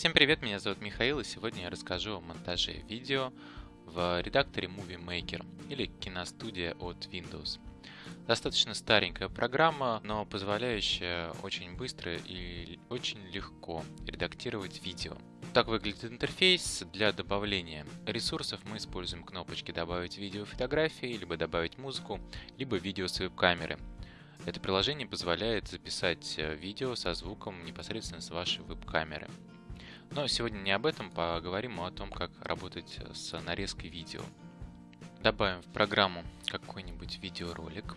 Всем привет, меня зовут Михаил, и сегодня я расскажу о монтаже видео в редакторе Movie Maker или киностудия от Windows. Достаточно старенькая программа, но позволяющая очень быстро и очень легко редактировать видео. Так выглядит интерфейс. Для добавления ресурсов мы используем кнопочки «Добавить видео фотографии», либо «Добавить музыку», либо «Видео с веб-камеры». Это приложение позволяет записать э, видео со звуком непосредственно с вашей веб-камеры. Но сегодня не об этом, поговорим о том, как работать с нарезкой видео. Добавим в программу какой-нибудь видеоролик.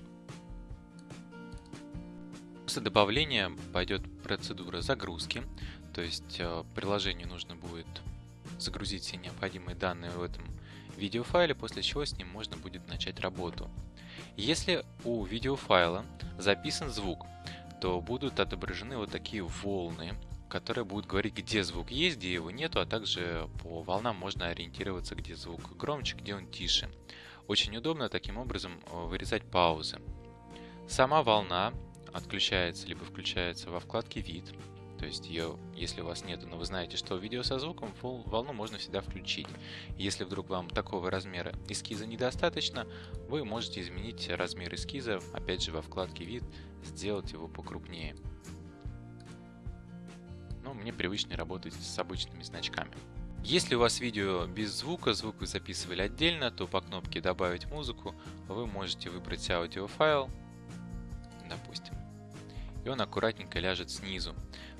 После добавления пойдет процедура загрузки, то есть э, приложению нужно будет загрузить все необходимые данные в этом видеофайле, после чего с ним можно будет начать работу. Если у видеофайла записан звук, то будут отображены вот такие волны, которые будут говорить, где звук есть, где его нету, а также по волнам можно ориентироваться, где звук громче, где он тише. Очень удобно таким образом э, вырезать паузы. Сама волна отключается либо включается во вкладке «Вид», то есть ее, если у вас нет, но вы знаете, что видео со звуком, волну можно всегда включить. Если вдруг вам такого размера эскиза недостаточно, вы можете изменить размер эскиза, опять же во вкладке «Вид», сделать его покрупнее. Но мне привычнее работать с обычными значками. Если у вас видео без звука, звук вы записывали отдельно, то по кнопке «Добавить музыку» вы можете выбрать аудиофайл, допустим, и он аккуратненько ляжет снизу.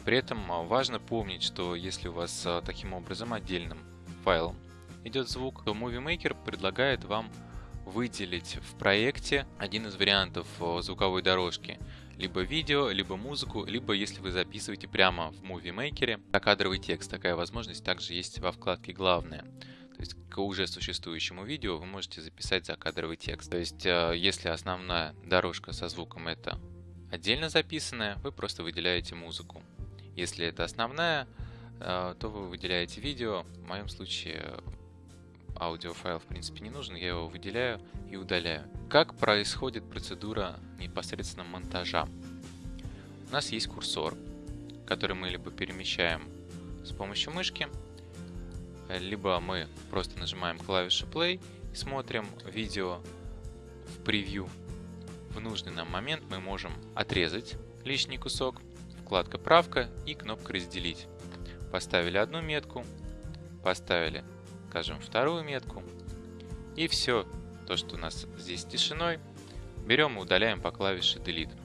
При этом а, важно помнить, что если у вас а, таким образом отдельным файлом идет звук, то Movie Maker предлагает вам выделить в проекте один из вариантов а, звуковой дорожки. Либо видео, либо музыку, либо если вы записываете прямо в Movie Maker, закадровый текст. Такая возможность также есть во вкладке «Главное». То есть к уже существующему видео вы можете записать закадровый текст. То есть если основная дорожка со звуком это отдельно записанная, вы просто выделяете музыку. Если это основная, э, то вы выделяете видео. В моем случае аудиофайл в принципе не нужен, я его выделяю и удаляю. Как происходит процедура непосредственно монтажа? У нас есть курсор, который мы либо перемещаем с помощью мышки, либо мы просто нажимаем клавишу play и смотрим видео в превью. В нужный нам момент мы можем отрезать лишний кусок, вкладка «Правка» и кнопка «Разделить». Поставили одну метку, поставили, скажем, вторую метку. И все, то, что у нас здесь тишиной, берем и удаляем по клавише Delete.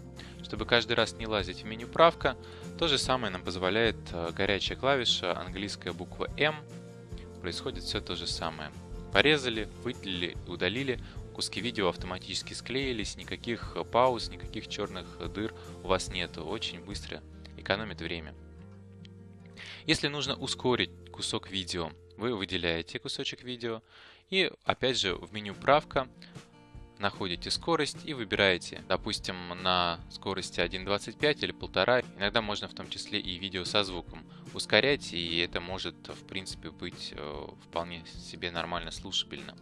Чтобы каждый раз не лазить в меню «Правка», то же самое нам позволяет э, горячая клавиша, английская буква M. Происходит все то же самое. Порезали, выделили, удалили, куски видео автоматически склеились, никаких э, пауз, никаких черных дыр у вас нету. Очень быстро экономит время. Если нужно ускорить кусок видео, вы выделяете кусочек видео и опять же в меню правка находите скорость и выбираете, допустим, на скорости 1.25 или 1.5. Иногда можно в том числе и видео со звуком ускорять, и это может, в принципе, быть э, вполне себе нормально слушабельно.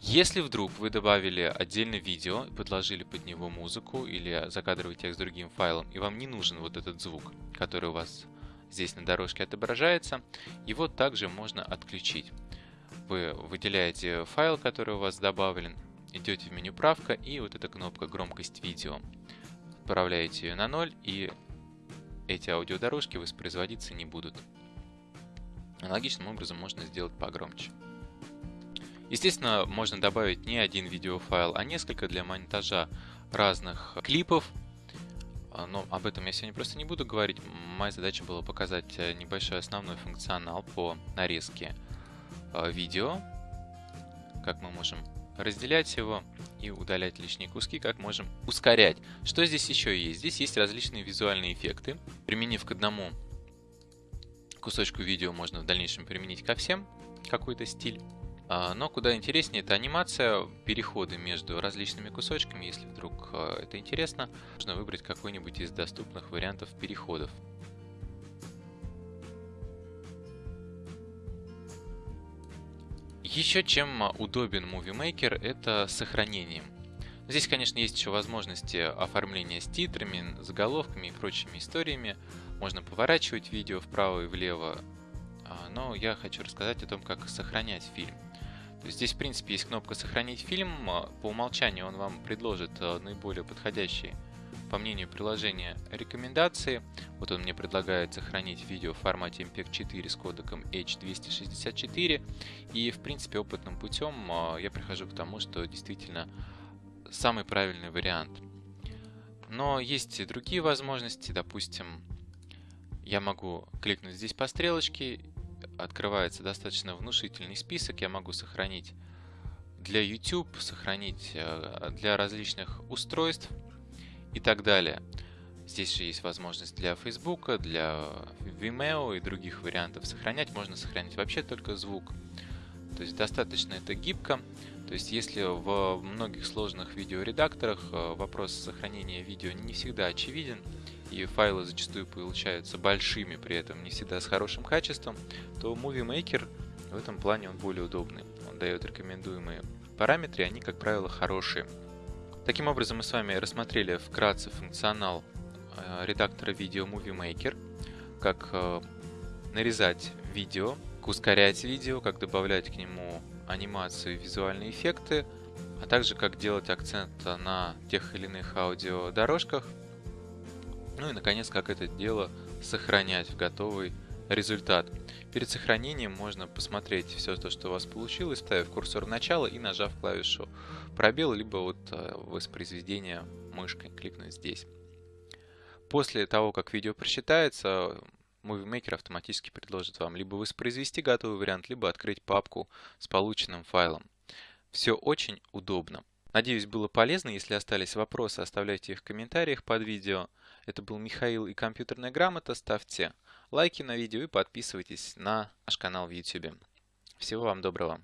Если вдруг вы добавили отдельное видео, подложили под него музыку или закадровый текст другим файлом, и вам не нужен вот этот звук, который у вас здесь на дорожке отображается, его также можно отключить. Вы выделяете файл, который у вас добавлен, идете в меню правка и вот эта кнопка громкость видео. Отправляете ее на 0 и эти аудиодорожки воспроизводиться не будут. Аналогичным образом можно сделать погромче. Естественно, можно добавить не один видеофайл, а несколько для монтажа разных клипов. А, но об этом я сегодня просто не буду говорить. Моя задача была показать э, небольшой основной функционал по нарезке э, видео. Как мы можем разделять его и удалять лишние куски, как можем ускорять. Что здесь еще есть? Здесь есть различные визуальные эффекты. Применив к одному кусочку видео, можно в дальнейшем применить ко всем какой-то стиль. А, но куда интереснее это анимация, переходы между различными кусочками. Если вдруг а, это интересно, можно выбрать какой-нибудь из доступных вариантов переходов. Еще чем удобен Movie Maker, это сохранением. Здесь, конечно, есть еще возможности оформления с титрами, заголовками и прочими историями. Можно поворачивать видео вправо и влево, а, но я хочу рассказать о том, как сохранять фильм. Здесь, в принципе, есть кнопка «Сохранить фильм». По умолчанию он вам предложит э, наиболее подходящие, по мнению приложения, рекомендации. Вот он мне предлагает сохранить видео в формате MPEG-4 с кодеком H264. И, в принципе, опытным путем э, я прихожу к тому, что действительно самый правильный вариант. Но есть и другие возможности. Допустим, я могу кликнуть здесь по стрелочке открывается достаточно внушительный список. Я могу сохранить для YouTube, сохранить э, для различных устройств и так далее. Здесь же есть возможность для Facebook, для Vimeo и других вариантов сохранять. Можно сохранить вообще только звук. То есть достаточно это гибко. То есть если в многих сложных видеоредакторах э, вопрос сохранения видео не всегда очевиден, и файлы зачастую получаются большими, при этом не всегда с хорошим качеством, то Movie Maker в этом плане он более удобный. Он дает рекомендуемые параметры, они, как правило, хорошие. Таким образом, мы с вами рассмотрели вкратце функционал э, редактора видео Movie Maker, как э, нарезать видео, ускорять видео, как добавлять к нему анимацию и визуальные эффекты, а также как делать акцент на тех или иных аудиодорожках – ну и, наконец, как это дело сохранять в готовый результат. Перед сохранением можно посмотреть все то, что у вас получилось, ставив курсор в начало и нажав клавишу пробел, либо вот э, воспроизведение мышкой, кликнуть здесь. После того, как видео просчитается, Movie Maker автоматически предложит вам либо воспроизвести готовый вариант, либо открыть папку с полученным файлом. Все очень удобно. Надеюсь, было полезно. Если остались вопросы, оставляйте их в комментариях под видео. Это был Михаил и компьютерная грамота. Ставьте лайки на видео и подписывайтесь на наш канал в YouTube. Всего вам доброго.